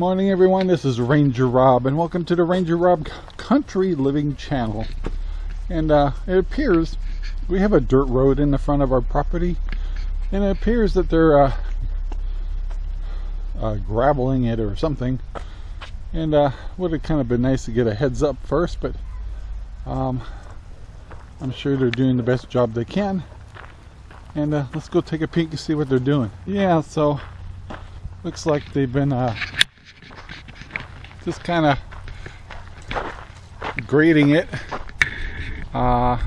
morning everyone, this is Ranger Rob and welcome to the Ranger Rob Country Living channel. And uh, it appears we have a dirt road in the front of our property and it appears that they're uh, uh, graveling it or something. And uh, would have kind of been nice to get a heads up first, but um, I'm sure they're doing the best job they can. And uh, let's go take a peek and see what they're doing. Yeah, so looks like they've been uh, just kind of grading it. Uh,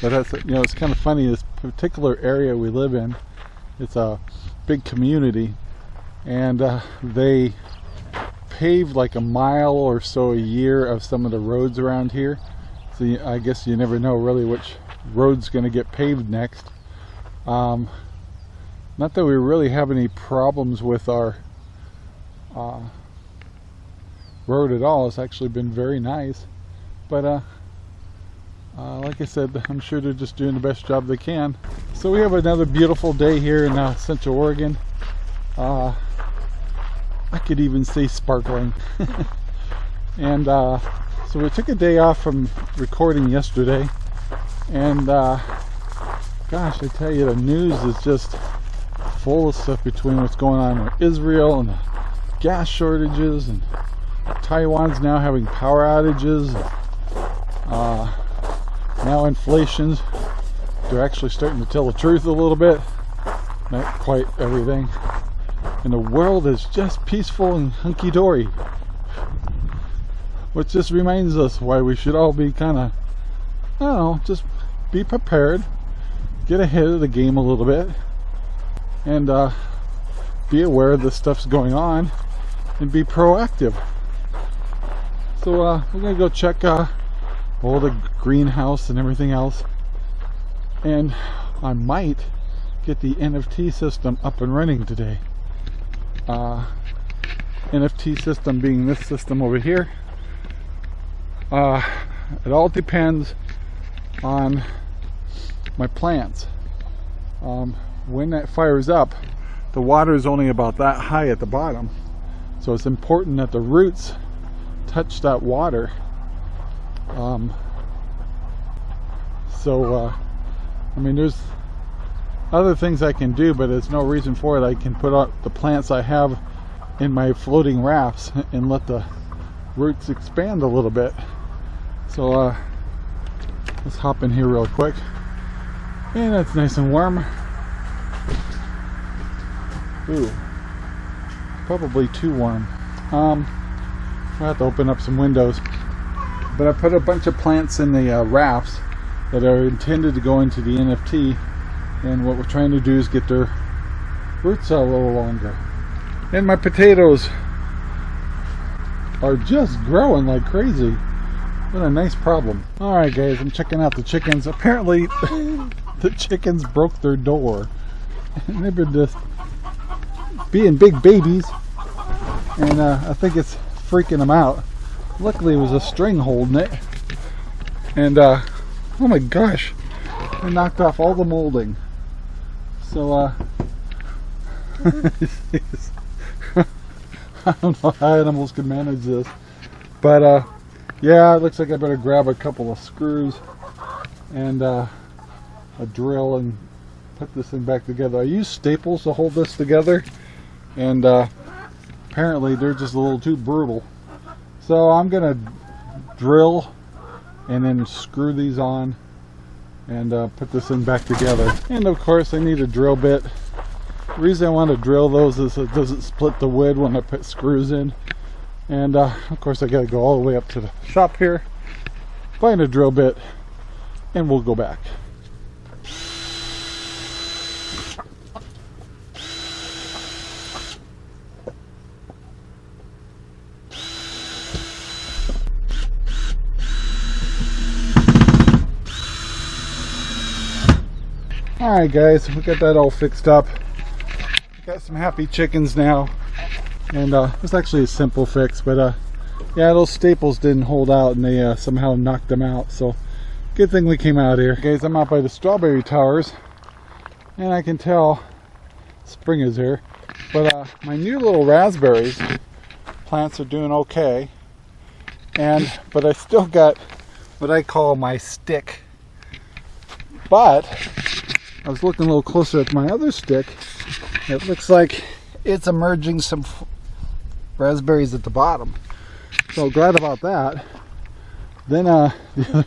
but that's you know it's kind of funny. This particular area we live in, it's a big community, and uh, they paved like a mile or so a year of some of the roads around here. So you, I guess you never know really which road's going to get paved next. Um, not that we really have any problems with our uh, road at all. It's actually been very nice. But uh, uh, like I said, I'm sure they're just doing the best job they can. So we have another beautiful day here in uh, Central Oregon. Uh, I could even say sparkling. and uh, so we took a day off from recording yesterday. And uh, gosh, I tell you, the news is just full of stuff between what's going on with Israel and the gas shortages and Taiwan's now having power outages. Uh, now inflation's, they're actually starting to tell the truth a little bit. Not quite everything. And the world is just peaceful and hunky-dory. Which just reminds us why we should all be kind of, I don't know, just be prepared. Get ahead of the game a little bit and uh, be aware of the stuff's going on and be proactive. So uh, we're gonna go check uh, all the greenhouse and everything else and I might get the NFT system up and running today. Uh, NFT system being this system over here. Uh, it all depends on my plants. Um, when that fires up, the water is only about that high at the bottom. So it's important that the roots touch that water. Um, so, uh, I mean, there's other things I can do, but there's no reason for it. I can put out the plants I have in my floating rafts and let the roots expand a little bit. So, uh, let's hop in here real quick. And it's nice and warm. Ooh, probably too warm. Um, I have to open up some windows. But I put a bunch of plants in the uh, rafts that are intended to go into the NFT. And what we're trying to do is get their roots out a little longer. And my potatoes are just growing like crazy. What a nice problem. Alright guys, I'm checking out the chickens. Apparently the chickens broke their door. And they've been just being big babies. And uh, I think it's freaking them out. Luckily it was a string holding it. And uh, oh my gosh. I knocked off all the molding. So uh, I don't know how animals can manage this. But uh, yeah it looks like I better grab a couple of screws and uh, a drill and put this thing back together. I use staples to hold this together and uh, apparently they're just a little too brutal. So I'm gonna drill and then screw these on and uh, put this thing back together. And of course I need a drill bit. The reason I want to drill those is it doesn't split the wood when I put screws in. And uh, of course I gotta go all the way up to the shop here find a drill bit and we'll go back Alright guys, we got that all fixed up. Got some happy chickens now. And uh, it's actually a simple fix, but uh, yeah, those staples didn't hold out and they uh, somehow knocked them out. So good thing we came out here. Guys, I'm out by the strawberry towers and I can tell spring is here. But uh, my new little raspberries plants are doing okay. And but I still got what I call my stick. But I was looking a little closer at my other stick. It looks like it's emerging some raspberries at the bottom. So glad about that. Then uh, the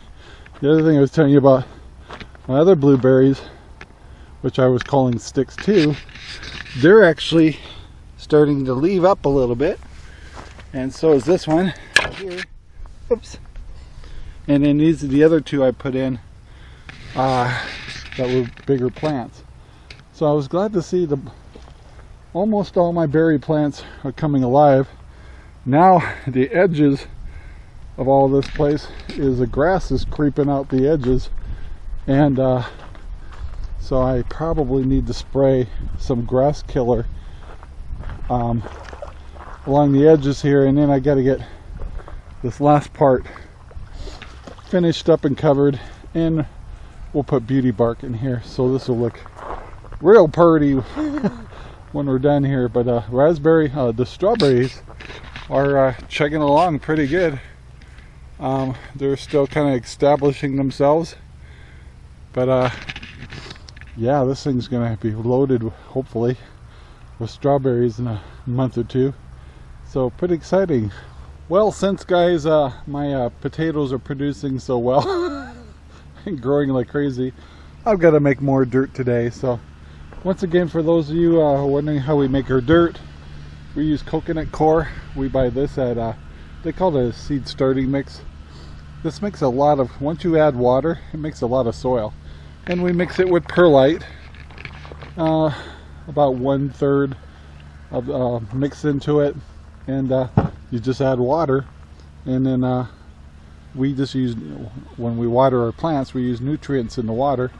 other thing I was telling you about my other blueberries, which I was calling sticks too, they're actually starting to leave up a little bit. And so is this one here. Oops. And then these are the other two I put in uh, that were bigger plants. So I was glad to see the almost all my berry plants are coming alive. Now the edges of all this place is the grass is creeping out the edges and uh, so I probably need to spray some grass killer um, along the edges here and then I got to get this last part finished up and covered and we'll put beauty bark in here so this will look real pretty when we're done here. But uh, raspberry uh, the strawberries are uh, chugging along pretty good. Um, they're still kind of establishing themselves. But uh, yeah this thing's gonna be loaded hopefully with strawberries in a month or two. So pretty exciting. Well, since guys, uh, my uh, potatoes are producing so well growing like crazy, I've got to make more dirt today. So once again, for those of you uh, wondering how we make our dirt, we use coconut coir. We buy this at, uh, they call it a seed starting mix. This makes a lot of, once you add water, it makes a lot of soil. And we mix it with perlite, uh, about one third of uh, mix into it. And you just add water and then uh, we just use when we water our plants we use nutrients in the water.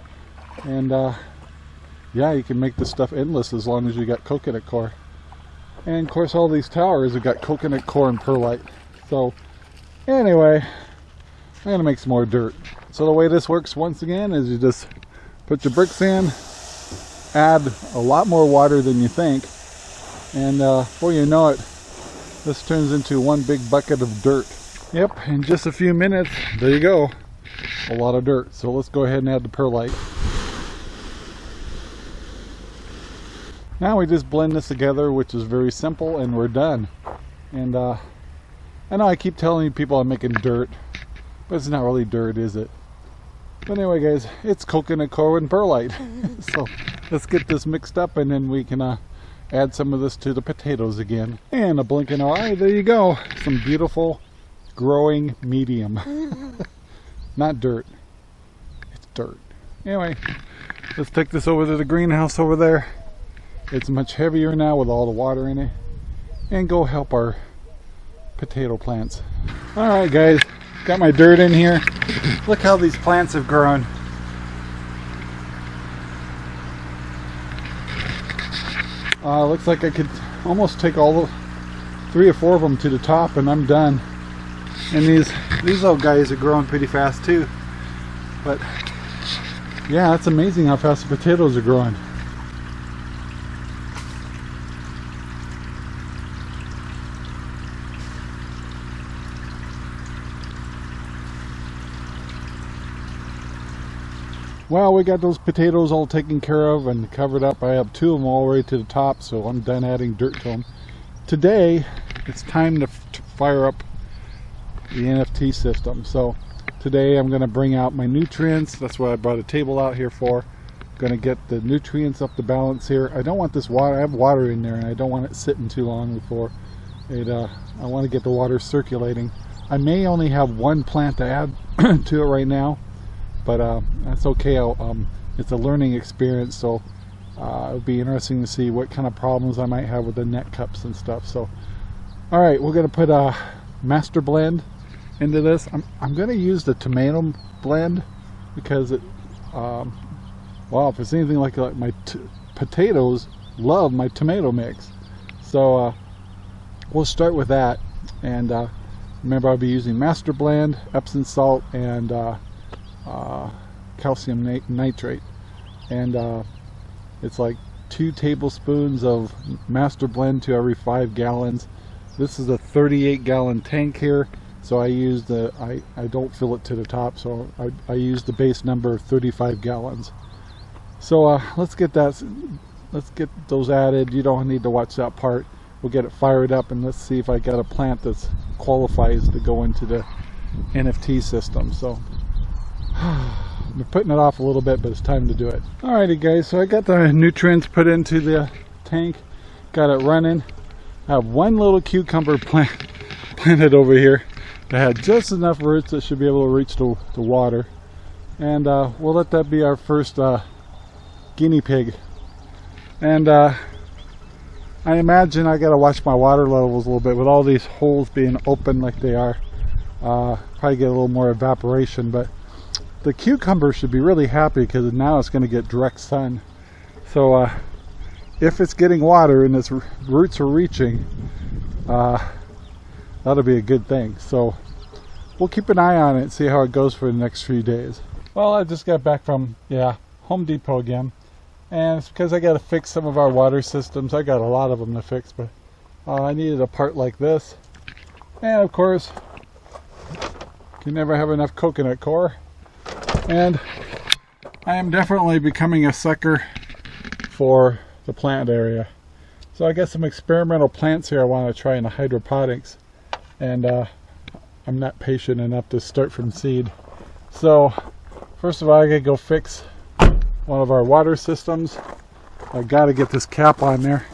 And uh, yeah you can make this stuff endless as long as you got coconut coir. And of course all these towers have got coconut coir and perlite. So anyway I'm gonna make some more dirt. So the way this works once again is you just put your bricks in add a lot more water than you think and uh, before you know it this turns into one big bucket of dirt. Yep, in just a few minutes, there you go. A lot of dirt. So let's go ahead and add the perlite. Now we just blend this together, which is very simple, and we're done. And uh, I know I keep telling people I'm making dirt, but it's not really dirt, is it? But anyway, guys, it's coconut coir and perlite. so let's get this mixed up, and then we can uh, add some of this to the potatoes again. And a blinking eye, there you go. Some beautiful growing medium. Not dirt, it's dirt. Anyway, let's take this over to the greenhouse over there. It's much heavier now with all the water in it. And go help our potato plants. Alright guys, got my dirt in here. Look how these plants have grown. Uh, looks like I could almost take all the three or four of them to the top and I'm done. And these these little guys are growing pretty fast too. But yeah, it's amazing how fast the potatoes are growing. Well, we got those potatoes all taken care of and covered up. I have two of them all the way to the top, so I'm done adding dirt to them. Today, it's time to, to fire up the NFT system. So today I'm going to bring out my nutrients. That's what I brought a table out here for. Going to get the nutrients up to balance here. I don't want this water, I have water in there and I don't want it sitting too long before it, uh, I want to get the water circulating. I may only have one plant to add to it right now but uh, that's okay. Um, it's a learning experience, so uh, it'll be interesting to see what kind of problems I might have with the net cups and stuff. So, all right, we're gonna put a master blend into this. I'm, I'm gonna use the tomato blend because it, um, well, if it's anything like, like my potatoes, love my tomato mix. So uh, we'll start with that. And uh, remember, I'll be using master blend, Epsom salt, and uh, uh, calcium nitrate and uh, it's like two tablespoons of master blend to every five gallons this is a 38 gallon tank here so I use the I, I don't fill it to the top so I, I use the base number of 35 gallons. So uh, let's get that let's get those added. You don't need to watch that part. We'll get it fired up and let's see if I got a plant that qualifies to go into the NFT system. So I'm putting it off a little bit but it's time to do it. Alrighty guys so I got the nutrients put into the tank. Got it running. I have one little cucumber plant planted over here that had just enough roots that should be able to reach the, the water. And uh, we'll let that be our first uh, guinea pig. And uh, I imagine I gotta watch my water levels a little bit with all these holes being open like they are. Uh, probably get a little more evaporation but the cucumber should be really happy because now it's to get direct sun. So uh, if it's getting water and its roots are reaching uh, that'll be a good thing so we'll keep an eye on it and see how it goes for the next few days well I just got back from yeah Home Depot again and it's because I got to fix some of our water systems. I got a lot of them to fix, but uh, I needed a part like this. And of course, can never have enough coconut coir. And I am definitely becoming a sucker for the plant area. So I got some experimental plants here I want to try in the hydroponics. And uh, I'm not patient enough to start from seed. So first of all, I gotta go fix one of our water systems. I got to get this cap on there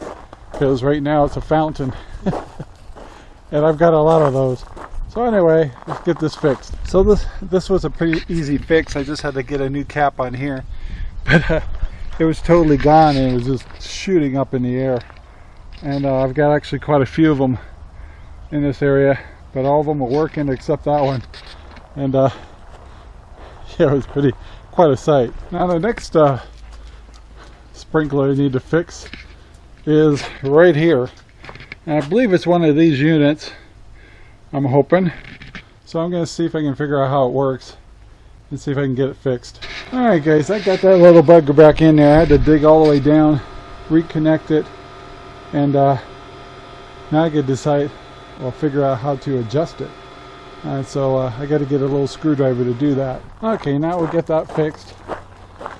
because right now it's a fountain and I've got a lot of those. So anyway, let's get this fixed. So this this was a pretty easy fix. I just had to get a new cap on here, but uh, it was totally gone and it was just shooting up in the air. And uh, I've got actually quite a few of them in this area, but all of them are working except that one. And uh, yeah, it was pretty quite a sight. Now the next uh, sprinkler I need to fix is right here. And I believe it's one of these units, I'm hoping. So I'm going to see if I can figure out how it works and see if I can get it fixed. Alright guys, I got that little bugger back in there. I had to dig all the way down, reconnect it, and uh, now I can decide, or figure out how to adjust it. And so uh, I got to get a little screwdriver to do that. Okay, now we'll get that fixed.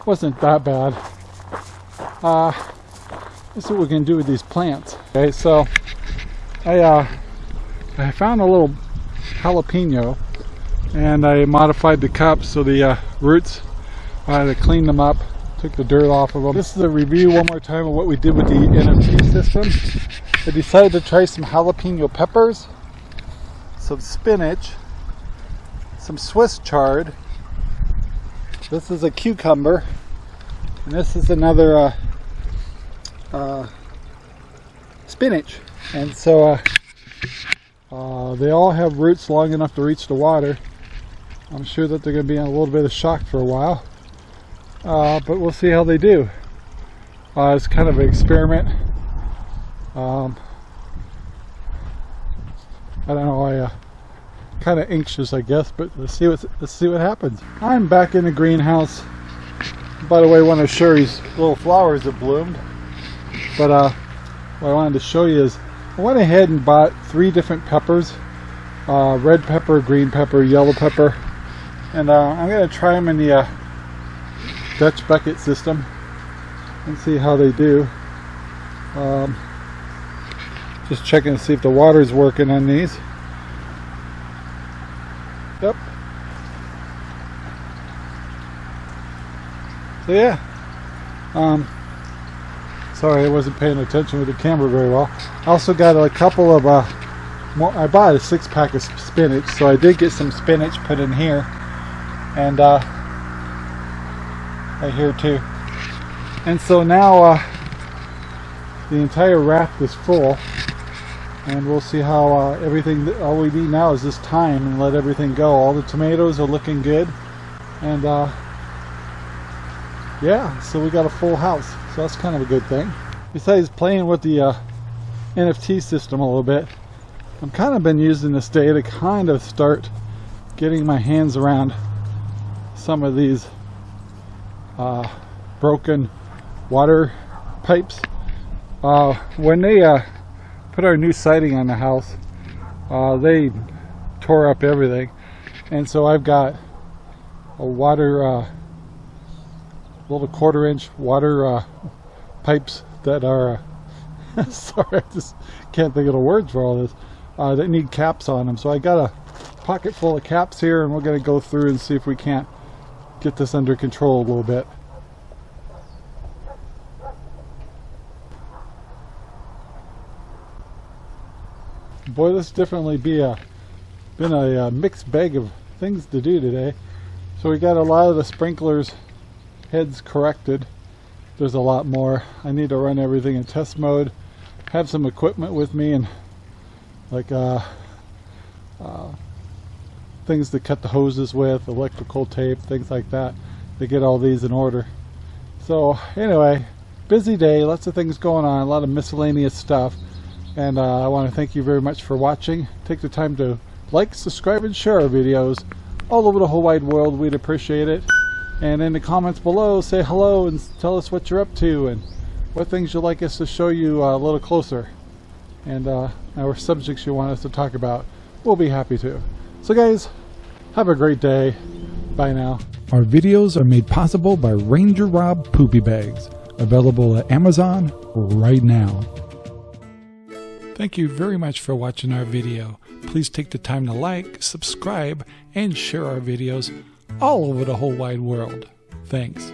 Wasn't that bad. Uh, let's see what we can do with these plants. Okay, so I uh, I found a little jalapeno and I modified the cups so the uh, roots, I had to clean them up, took the dirt off of them. This is a review one more time of what we did with the NFT system. I decided to try some jalapeno peppers some spinach, some Swiss chard. This is a cucumber, and this is another uh, uh, spinach. And so uh, uh, they all have roots long enough to reach the water. I'm sure that they're going to be in a little bit of shock for a while, uh, but we'll see how they do. Uh, it's kind of an experiment. Um, I don't know. I uh, kind of anxious, I guess, but let's see what let's see what happens. I'm back in the greenhouse. By the way, one of Sherry's little flowers have bloomed. But uh, what I wanted to show you is I went ahead and bought three different peppers: uh, red pepper, green pepper, yellow pepper, and uh, I'm gonna try them in the uh, Dutch bucket system and see how they do. Um, just checking to see if the water's working on these. Yep. So yeah. Um, sorry, I wasn't paying attention with the camera very well. I also got a couple of, uh, more, I bought a six pack of spinach, so I did get some spinach put in here. And, uh, right here too. And so now, uh, the entire raft is full and we'll see how uh, everything all we need now is this time and let everything go. All the tomatoes are looking good. And uh, yeah so we got a full house. So that's kind of a good thing. Besides playing with the uh, NFT system a little bit I've kind of been using this day to kind of start getting my hands around some of these uh, broken water pipes. Uh, when they uh, put our new siding on the house, uh, they tore up everything. And so I've got a water, uh, little quarter inch water uh, pipes that are, uh, sorry, I just can't think of the words for all this, uh, that need caps on them. So I got a pocket full of caps here and we're going to go through and see if we can't get this under control a little bit. Boy, this definitely be a been a, a mixed bag of things to do today. So we got a lot of the sprinklers heads corrected. There's a lot more. I need to run everything in test mode. Have some equipment with me and like uh, uh, things to cut the hoses with, electrical tape, things like that to get all these in order. So anyway, busy day, lots of things going on, a lot of miscellaneous stuff. And uh, I want to thank you very much for watching. Take the time to like, subscribe, and share our videos all over the whole wide world. We'd appreciate it. And in the comments below, say hello and tell us what you're up to and what things you'd like us to show you uh, a little closer. And uh, our subjects you want us to talk about. We'll be happy to. So guys, have a great day. Bye now. Our videos are made possible by Ranger Rob Poopy Bags, available at Amazon right now. Thank you very much for watching our video. Please take the time to like, subscribe, and share our videos all over the whole wide world. Thanks.